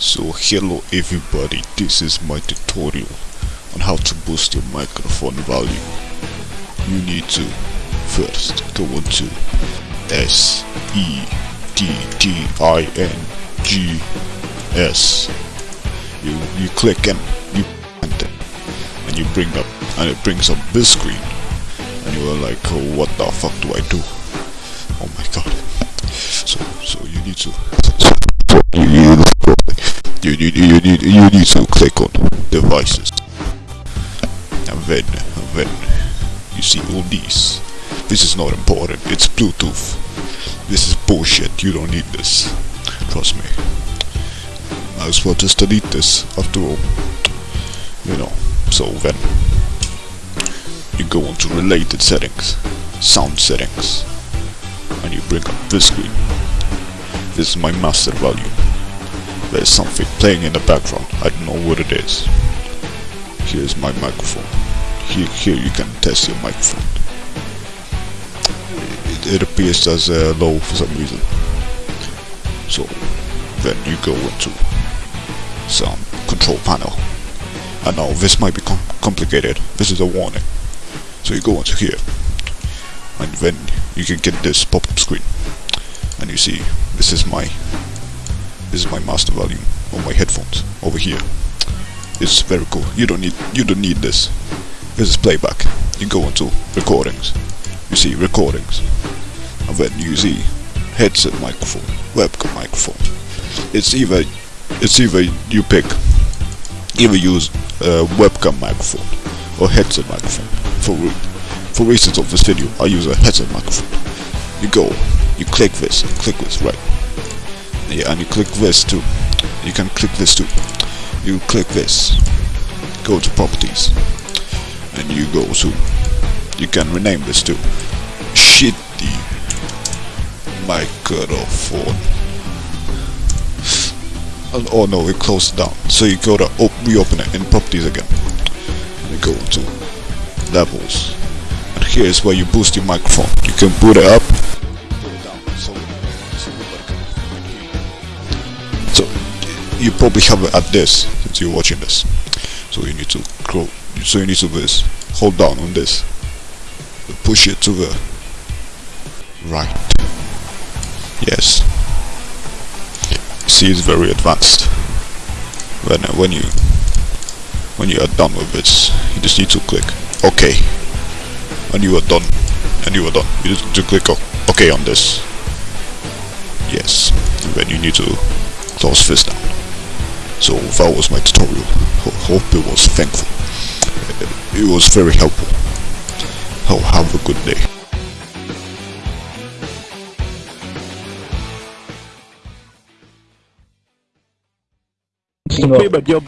So hello everybody, this is my tutorial on how to boost your microphone volume. You need to first go into S E T T I N G S. You you click and you and you bring up and it brings up this screen and you are like oh, what the fuck do I do? Oh my god. So so you need to need you need you need you need to click on devices. And then and then you see all these. This is not important. It's bluetooth. This is bullshit. You don't need this. Trust me. Might as well just delete this after all. You know. So then you go on to related settings. Sound settings. And you bring up this screen. This is my master volume there's something playing in the background. I don't know what it is. Here's my microphone. Here, here you can test your microphone. It, it appears as uh, low for some reason. So then you go into some control panel. I know this might be com complicated. This is a warning. So you go into here, and then you can get this pop-up screen, and you see this is my this is my master volume on my headphones over here. It's very cool. You don't need you don't need this. This is playback. You go into recordings. You see recordings. And then you see headset microphone, webcam microphone. It's either it's either you pick either use a webcam microphone or headset microphone. For for reasons of this video, I use a headset microphone. You go, you click this, click this, right yeah, and you click this too. You can click this too. You click this. Go to properties. And you go to you can rename this too. Shitty microphone. Oh, oh no, it closed down. So you go to op reopen it in properties again. And you go to levels. And here's where you boost your microphone. You can boot it up you probably have it at this since you're watching this. So you need to grow so you need to this hold down on this. Push it to the right. Yes. See it's very advanced. When when you when you are done with this you just need to click OK. And you are done. And you are done. You just need to click OK on this. Yes. And then you need to close this down so that was my tutorial. Hope it was thankful. It was very helpful. So have a good day. Tapi baju